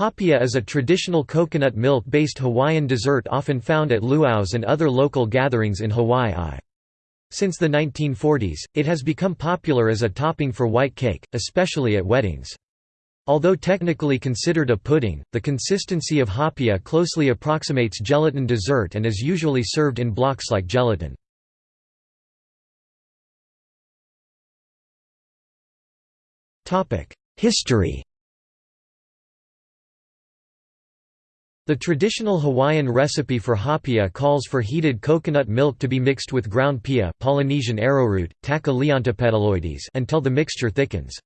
Haupia is a traditional coconut milk-based Hawaiian dessert often found at luau's and other local gatherings in Hawaii. Since the 1940s, it has become popular as a topping for white cake, especially at weddings. Although technically considered a pudding, the consistency of haupia closely approximates gelatin dessert and is usually served in blocks like gelatin. History The traditional Hawaiian recipe for haupia calls for heated coconut milk to be mixed with ground pia Polynesian arrowroot, leontopetaloides until the mixture thickens.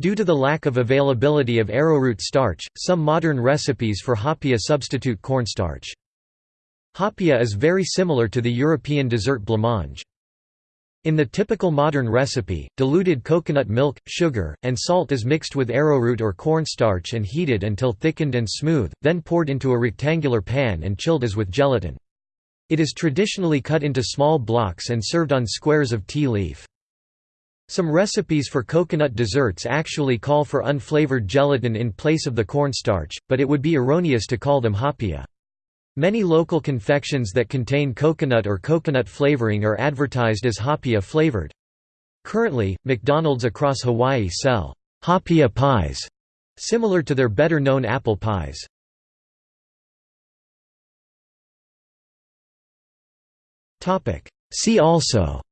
Due to the lack of availability of arrowroot starch, some modern recipes for haupia substitute cornstarch. Haupia is very similar to the European dessert blancmange. In the typical modern recipe, diluted coconut milk, sugar, and salt is mixed with arrowroot or cornstarch and heated until thickened and smooth, then poured into a rectangular pan and chilled as with gelatin. It is traditionally cut into small blocks and served on squares of ti leaf. Some recipes for coconut desserts actually call for unflavored gelatin in place of the cornstarch, but it would be erroneous to call them haupia. Many local confections that contain coconut or coconut flavoring are advertised as haupia flavored. Currently, McDonald's across Hawaii sell haupia pies, similar to their better-known apple pies. See also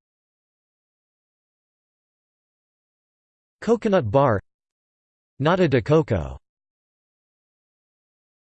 Coconut bar Nata de coco